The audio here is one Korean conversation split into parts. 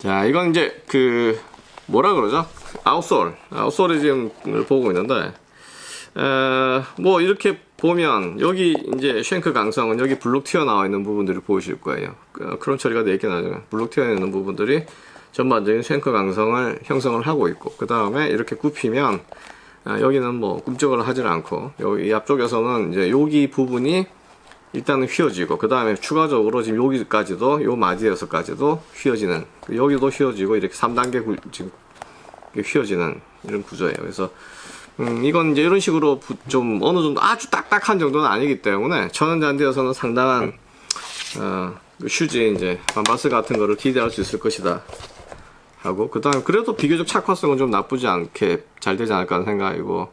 자, 이건 이제 그 뭐라 그러죠? outsole, outsole이 지금 보고 있는데 에, 뭐 이렇게 보면 여기 이제 shank 강성은 여기 블록 튀어나와 있는 부분들이 보이실 거예요. 그, 크롬 처리가 되어 있긴 하죠. 블록 튀어있는 부분들이 전반적인 shank 강성을 형성을 하고 있고 그 다음에 이렇게 굽히면 아, 여기는 뭐 꿈쩍을 하질 않고 여기 앞쪽에서는 이제 여기 부분이 일단은 휘어지고 그 다음에 추가적으로 지금 여기까지도 요 마디에서까지도 휘어지는 여기도 휘어지고 이렇게 3단계 구, 지금 휘어지는 이런 구조예요. 그래서 음, 이건 이제 이런 식으로 부, 좀 어느 정도 아주 딱딱한 정도는 아니기 때문에 천연잔디여서는 상당한 어, 그 슈즈 이제 반발성 같은 거를 기대할 수 있을 것이다 하고 그 다음에 그래도 비교적 착화성은 좀 나쁘지 않게 잘 되지 않을까 하는 생각이고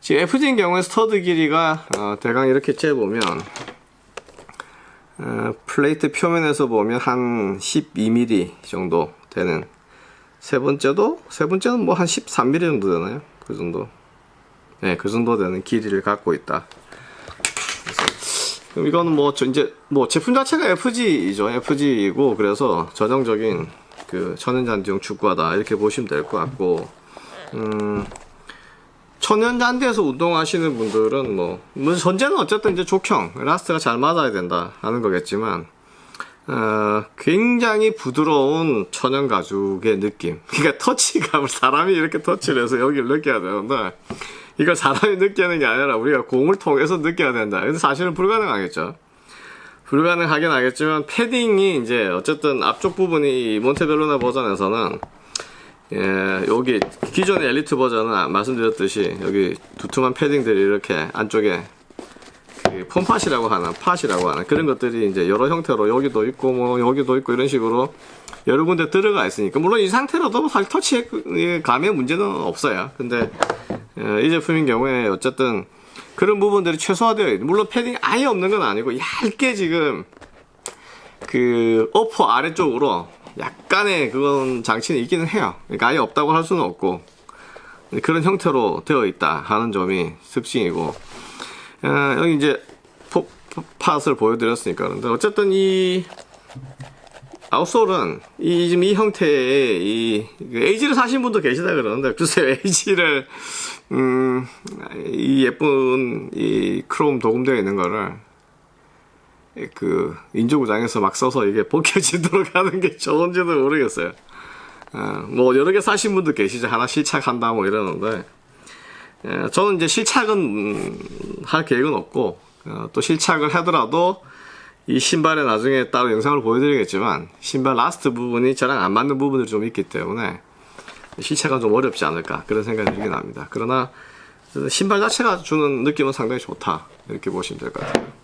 지금 FG인 경우에 stud 길이가 어, 대강 이렇게 재보면 어, 플레이트 표면에서 보면 한 12mm 정도 되는 세 번째도 세 번째는 뭐 한 13mm 정도 되나요? 그 정도 네, 그 정도 되는 길이를 갖고 있다. 그럼 이거는 뭐저 이제 뭐 제품 자체가 FG이죠. FG이고 그래서 전형적인 그 천연잔디용 축구화다 이렇게 보시면 될 것 같고 음, 천연잔디에서 운동하시는 분들은 뭐, 뭐 전제는 어쨌든 이제 족형 last가 잘 맞아야 된다 하는 거겠지만 어, 굉장히 부드러운 천연 가죽의 느낌. 그러니까 터치감을 사람이 이렇게 터치를 해서 여기를 느껴야 되는데 이걸 사람이 느끼는 게 아니라 우리가 공을 통해서 느껴야 된다. 근데 사실은 불가능하겠죠. 불가능하긴 하겠지만 패딩이 이제 어쨌든 앞쪽 부분이 몬테벨로나 버전에서는 예, 여기 기존의 엘리트 버전은 말씀드렸듯이 여기 두툼한 패딩들이 이렇게 안쪽에 그 폼팟이라고 하는 팟이라고 하는 그런 것들이 이제 여러 형태로 여기도 있고 뭐 여기도 있고 이런 식으로 여러 군데 들어가 있으니까 물론 이 상태로도 사실 터치 감의 문제는 없어요. 근데 예, 이 제품인 경우에 어쨌든 그런 부분들이 최소화되어 있는 물론 패딩 아예 없는 건 아니고 얇게 지금 그 어퍼 아래쪽으로 약간의 그건 장치는 있기는 해요. 그러니까 아예 없다고 할 수는 없고 그런 형태로 되어 있다 하는 점이 특징이고. 어, 여기 이제 포, 포, 팟을 보여드렸으니까 그런데 어쨌든 이 outsole은 이 지금 이 형태의 이 에이지를 사신 분도 계시다 그러는데 글쎄요 에이지를 음, 이 예쁜 이 크롬 도금되어 있는 거를 그 인조구장에서 막 써서 이게 벗겨지도록 하는 게 좋은지도 모르겠어요. 어, 뭐 여러 개 사신 분도 계시죠. 하나 실착한다 뭐 이러는데 예, 저는 이제 실착은 음, 할 계획은 없고 어, 또 실착을 하더라도 이 신발에 나중에 따로 영상을 보여드리겠지만 신발 last 부분이 저랑 안 맞는 부분들이 좀 있기 때문에 실착이 좀 어렵지 않을까 그런 생각이 들긴 합니다. 그러나 신발 자체가 주는 느낌은 상당히 좋다 이렇게 보시면 될 것 같아요.